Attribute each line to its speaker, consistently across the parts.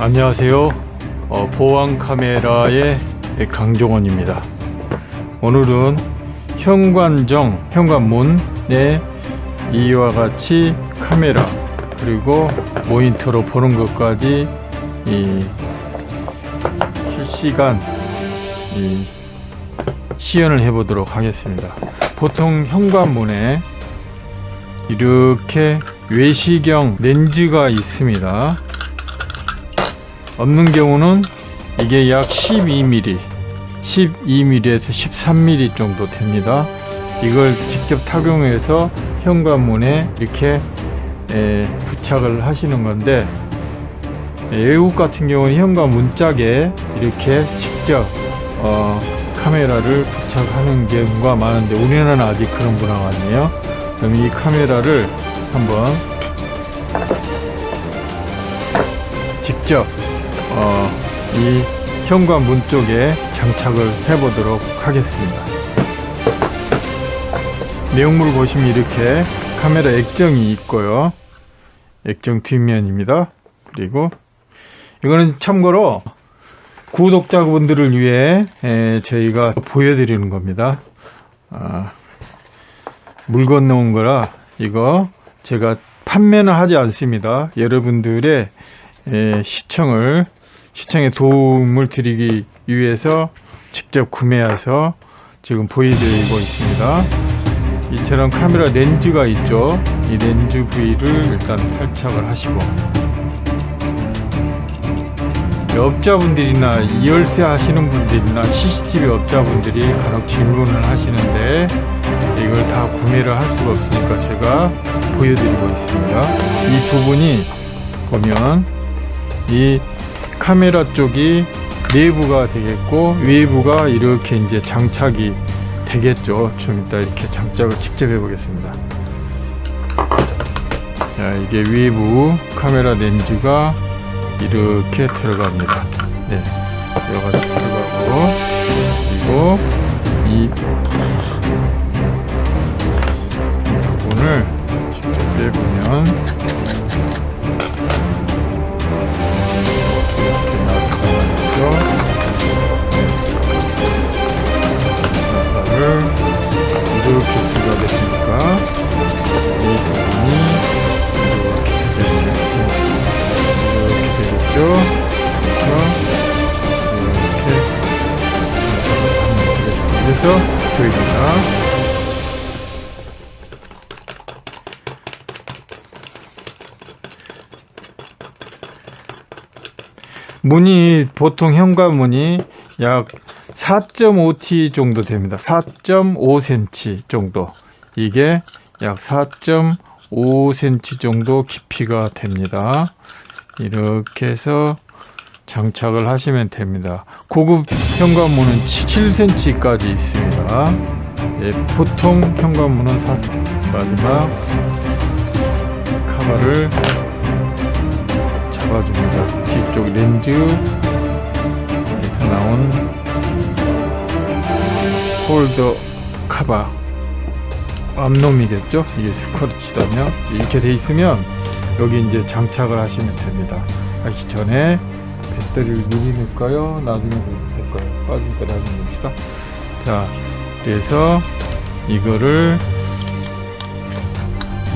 Speaker 1: 안녕하세요. 어, 보안 카메라의 강종원입니다. 오늘은 현관정 현관문에 이와 같이 카메라 그리고 모니터로 보는 것까지 이 실시간 이 시연을 해 보도록 하겠습니다. 보통 현관문에 이렇게 외시경 렌즈가 있습니다 없는 경우는 이게 약 12mm 12mm에서 13mm 정도 됩니다. 이걸 직접 착용해서 현관문에 이렇게 에, 부착을 하시는 건데 외국 같은 경우는 현관 문짝에 이렇게 직접 어, 카메라를 부착하는 경우가 많은데 우리나라는 아직 그런 문화가 아니에요. 그럼 이 카메라를 한번 직접 어, 이 현관문 쪽에 장착을 해 보도록 하겠습니다. 내용물을 보시면 이렇게 카메라 액정이 있고요. 액정 뒷면입니다. 그리고 이거는 참고로 구독자분들을 위해 에, 저희가 보여드리는 겁니다. 아, 물 건너온 거라 이거 제가 판매는 하지 않습니다. 여러분들의 에, 시청을 시청에 도움을 드리기 위해서 직접 구매해서 지금 보여드리고 있습니다. 이처럼 카메라 렌즈가 있죠? 이 렌즈 부위를 일단 탈착을 하시고. 업자분들이나 이열쇠 하시는 분들이나 CCTV 업자분들이 간혹 질문을 하시는데 이걸 다 구매를 할 수가 없으니까 제가 보여드리고 있습니다. 이 부분이 보면 이 카메라 쪽이 내부가 되겠고 외부가 이렇게 이제 장착이 되겠죠. 좀 이따 이렇게 장착을 직접 해 보겠습니다. 자 이게 외부 카메라 렌즈가 이렇게 들어갑니다. 네 여기까지 들어가고 그리고 이 부분을 직접 빼보면 보입니다. 문이 보통 현관문이 약 4.5t 정도 됩니다. 4.5cm 정도. 이게 약 4.5cm 정도 깊이가 됩니다. 이렇게 해서 장착을 하시면 됩니다. 고급 현관문은 7cm까지 있습니다. 예, 보통 현관문은 4 마지막 카바를 잡아줍니다. 뒤쪽 렌즈에서 나온 홀더 카바 앞놈이겠죠? 이게 스쿼르치다면 이렇게 돼 있으면 여기 이제 장착을 하시면 됩니다. 하기 전에 배터리를 미리 넣을까요? 나중에 넣을까요? 때 나중에 넣읍시다. 자, 그래서 이거를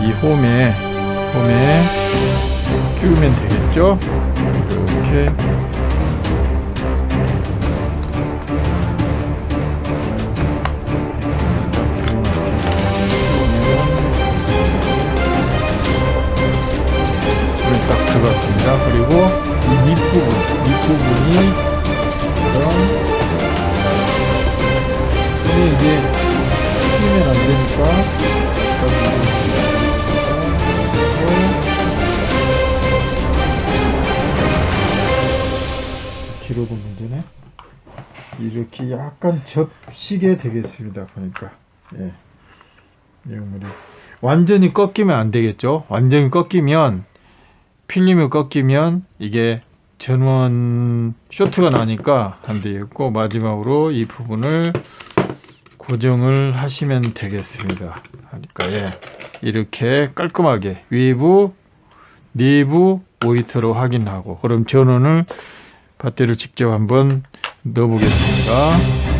Speaker 1: 이 홈에 홈에 끼우면 되겠죠? 이렇게 딱 들어갔습니다. 그리고 기록은 문제네. 이렇게 약간 접시게 되겠습니다. 보니까. 예. 내용물이. 완전히 꺾이면 안 되겠죠. 완전히 꺾이면, 필름이 꺾이면 이게 전원 쇼트가 나니까 안 되겠고, 마지막으로 이 부분을 고정을 하시면 되겠습니다. 하니까, 예. 이렇게 깔끔하게 외부, 내부 모니터로 확인하고 그럼 전원을 배터리를 직접 한번 넣어보겠습니다.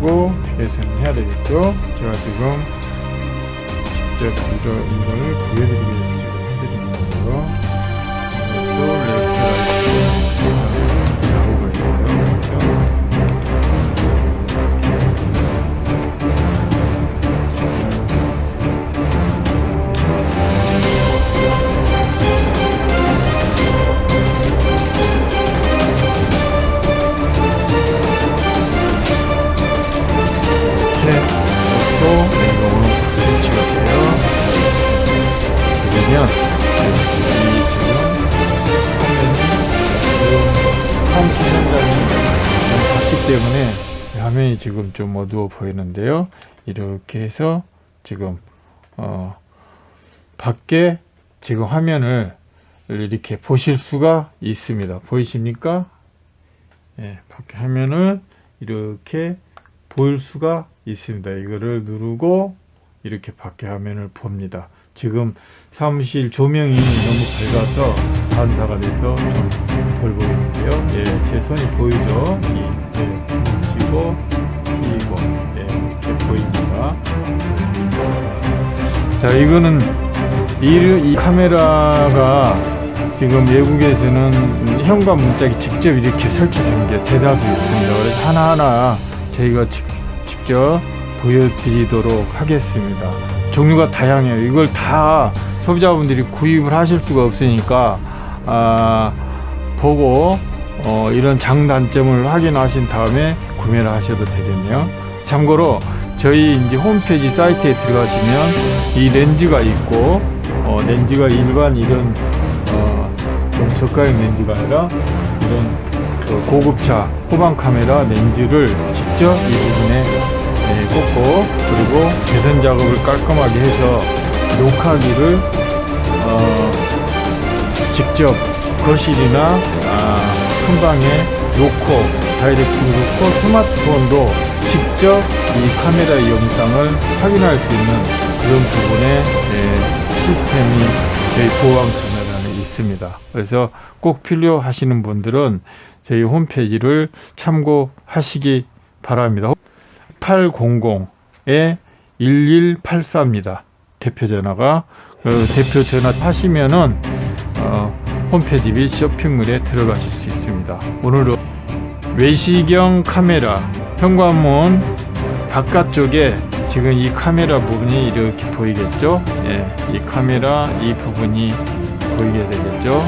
Speaker 1: 마시고 뒤에서는 해야 되겠죠? 제가 지금 직접 이거, 이걸 보여드리기 위해서 지금 해드리는 거고요 때문에 화면이 지금 좀 어두워 보이는데요. 이렇게 해서 지금 어 밖에 지금 화면을 이렇게 보실 수가 있습니다. 보이십니까? 예, 밖에 화면을 이렇게 보일 수가 있습니다. 이거를 누르고 이렇게 밖에 화면을 봅니다. 지금 사무실 조명이 너무 밝아서 반사가 돼서 좀덜 보이는데요. 예, 제 손이 보이죠? 이, 예, 치고, 이고, 예, 이렇게 보입니다. 자, 이거는 이, 이 카메라가 지금 외국에서는 현관 문짝이 직접 이렇게 설치된 게 대다수 있습니다. 그래서 하나하나 저희가 직, 직접 보여드리도록 하겠습니다. 종류가 다양해요. 이걸 다 소비자분들이 구입을 하실 수가 없으니까 아, 보고 어, 이런 장단점을 확인하신 다음에 구매를 하셔도 되겠네요. 참고로 저희 이제 홈페이지 사이트에 들어가시면 이 렌즈가 있고 어, 렌즈가 일반 이런 어, 좀 저가형 렌즈가 아니라 이런 그 고급차 후방 카메라 렌즈를 직접 이 부분에 네, 꽂고 그리고 개선 작업을 깔끔하게 해서 녹화기를 어, 직접 거실이나 아, 큰 방에 놓고 다이렉트로 놓고 스마트폰도 직접 이 카메라 영상을 확인할 수 있는 그런 부분에 네, 시스템이 저희 보안 카메라는 있습니다. 그래서 꼭 필요하시는 분들은 저희 홈페이지를 참고하시기 바랍니다. 800에 1184입니다. 대표 전화가 그 대표 전화 하시면은 어, 홈페이지 및 쇼핑몰에 들어가실 수 있습니다. 오늘은 외시경 카메라 현관문 바깥쪽에 지금 이 카메라 부분이 이렇게 보이겠죠? 예, 이 카메라 이 부분이 보이게 되겠죠?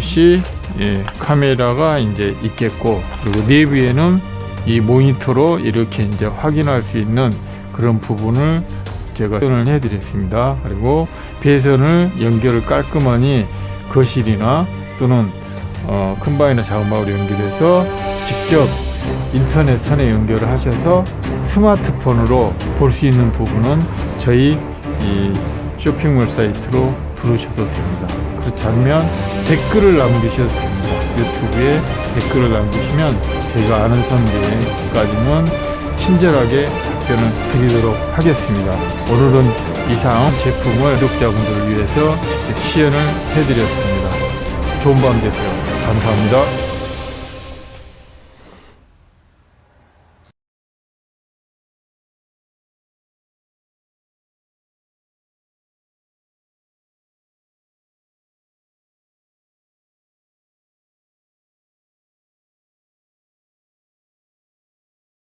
Speaker 1: 시 예, 카메라가 이제 있겠고 그리고 내부에는 이 모니터로 이렇게 이제 확인할 수 있는 그런 부분을 제가 표현을 해드렸습니다. 그리고 배선을 연결을 깔끔하니 거실이나 또는 어, 작은 방으로 연결해서 직접 인터넷 선에 연결을 하셔서 스마트폰으로 볼 수 있는 부분은 저희 이 쇼핑몰 사이트로 들어오셔도 됩니다. 그렇지 않으면 댓글을 남기셔도 됩니다. 유튜브에 댓글을 남기시면 저희가 아는 선배까지는 친절하게 답변을 드리도록 하겠습니다. 오늘은 이상 제품을 구독자분들을 위해서 시연을 해드렸습니다. 좋은 밤 되세요. 감사합니다.